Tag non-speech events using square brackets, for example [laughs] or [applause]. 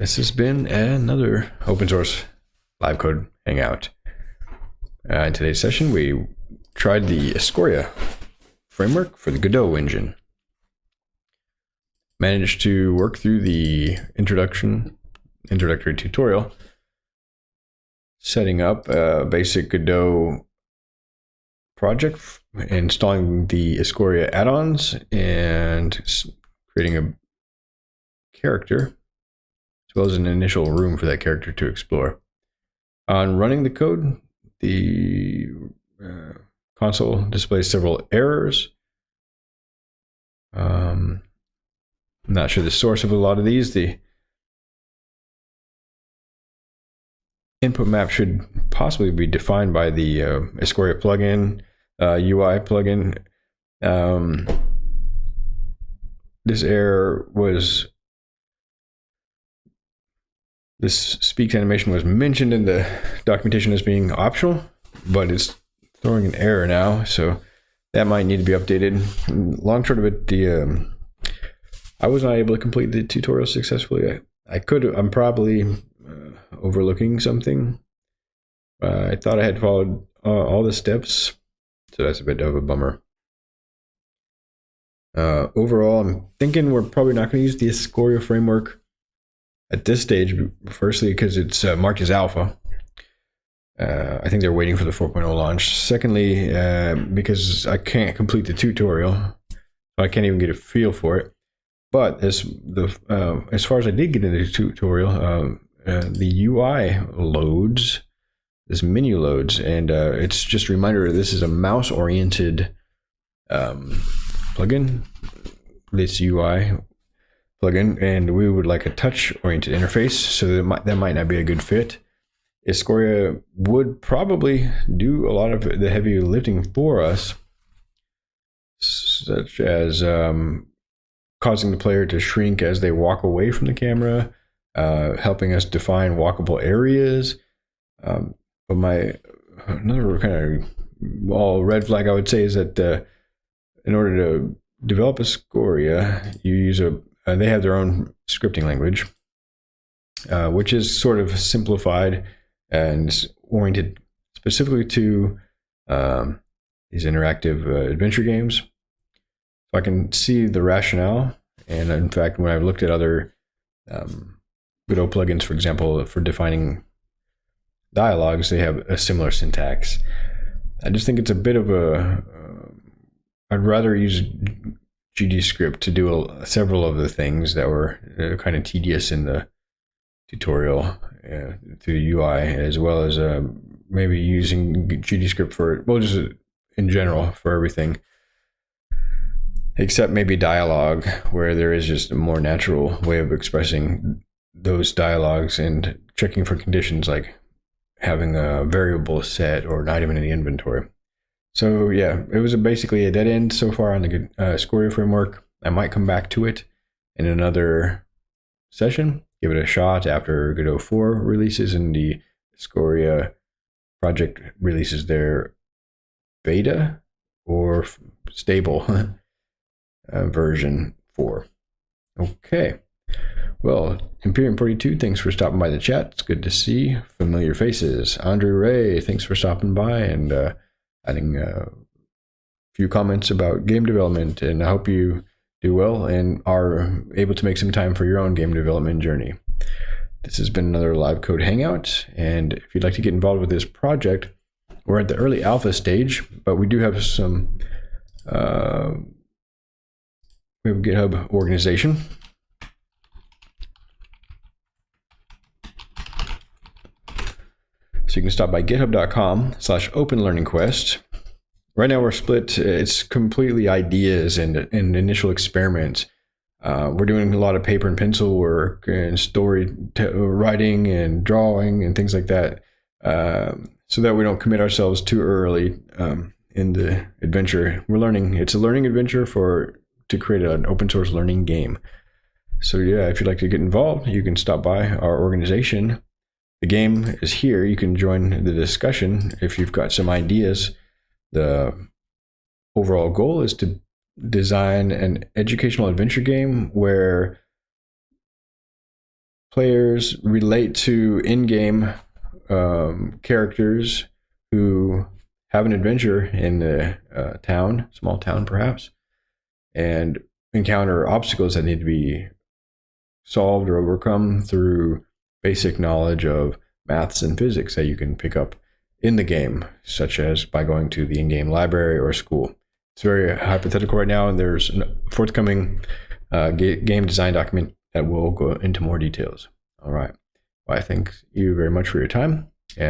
This has been another open source live code hangout. Uh, in today's session, we tried the Escoria framework for the Godot engine. Managed to work through the introduction, introductory tutorial, setting up a basic Godot project, installing the Escoria add-ons, and creating a character as well as an initial room for that character to explore. On running the code, the uh, console displays several errors. Um, I'm not sure the source of a lot of these. The input map should possibly be defined by the uh, Escoria plugin, uh, UI plugin. Um, this error was this speaks animation was mentioned in the documentation as being optional, but it's throwing an error now, so that might need to be updated. Long short of it, the um, I was not able to complete the tutorial successfully. I, I could. I'm probably uh, overlooking something. Uh, I thought I had followed uh, all the steps, so that's a bit of a bummer. Uh, overall, I'm thinking we're probably not going to use the Escoria framework at this stage, firstly, because it's uh, marked as alpha. Uh, I think they're waiting for the 4.0 launch. Secondly, uh, because I can't complete the tutorial, I can't even get a feel for it. But as the uh, as far as I did get into the tutorial, um, uh, the UI loads, this menu loads, and uh, it's just a reminder this is a mouse-oriented um, plugin. This UI plugin, and we would like a touch-oriented interface, so that might, that might not be a good fit. Escoria would probably do a lot of the heavy lifting for us, such as um, causing the player to shrink as they walk away from the camera, uh, helping us define walkable areas. Um, but my another kind of all red flag I would say is that uh, in order to develop Escoria, you use a uh, they have their own scripting language, uh, which is sort of simplified and oriented specifically to um, these interactive uh, adventure games. So I can see the rationale. And in fact, when I've looked at other um, Godot plugins, for example, for defining dialogues, they have a similar syntax. I just think it's a bit of a. Uh, I'd rather use GDScript to do a, several of the things that were uh, kind of tedious in the tutorial uh, through UI, as well as uh, maybe using GDScript for, well, just in general for everything, except maybe dialogue, where there is just a more natural way of expressing those dialogues and checking for conditions like having a variable set or an item in the inventory. So yeah, it was a basically a dead end so far on the uh, Escoria framework. I might come back to it in another session, give it a shot after Godot 4 releases and the Escoria project releases their beta or stable [laughs] uh, version 4. Okay. Well, Imperium 42, thanks for stopping by the chat. It's good to see familiar faces. Andre Ray, thanks for stopping by and uh, adding a few comments about game development. And I hope you do well and are able to make some time for your own game development journey. This has been another live code hangout. And if you'd like to get involved with this project, we're at the early alpha stage, but we do have some, uh, we have GitHub organization. So you can stop by github.com slash open learning quest. Right now we're split. It's completely ideas and, and initial experiments. Uh, we're doing a lot of paper and pencil work and story writing and drawing and things like that uh, so that we don't commit ourselves too early um, in the adventure. We're learning. It's a learning adventure for to create an open source learning game. So yeah, if you'd like to get involved, you can stop by our organization the game is here. You can join the discussion if you've got some ideas. The overall goal is to design an educational adventure game where players relate to in-game um, characters who have an adventure in the uh, town, small town perhaps, and encounter obstacles that need to be solved or overcome through basic knowledge of maths and physics that you can pick up in the game, such as by going to the in-game library or school. It's very hypothetical right now, and there's a forthcoming uh, game design document that will go into more details. All right. Well, I thank you very much for your time.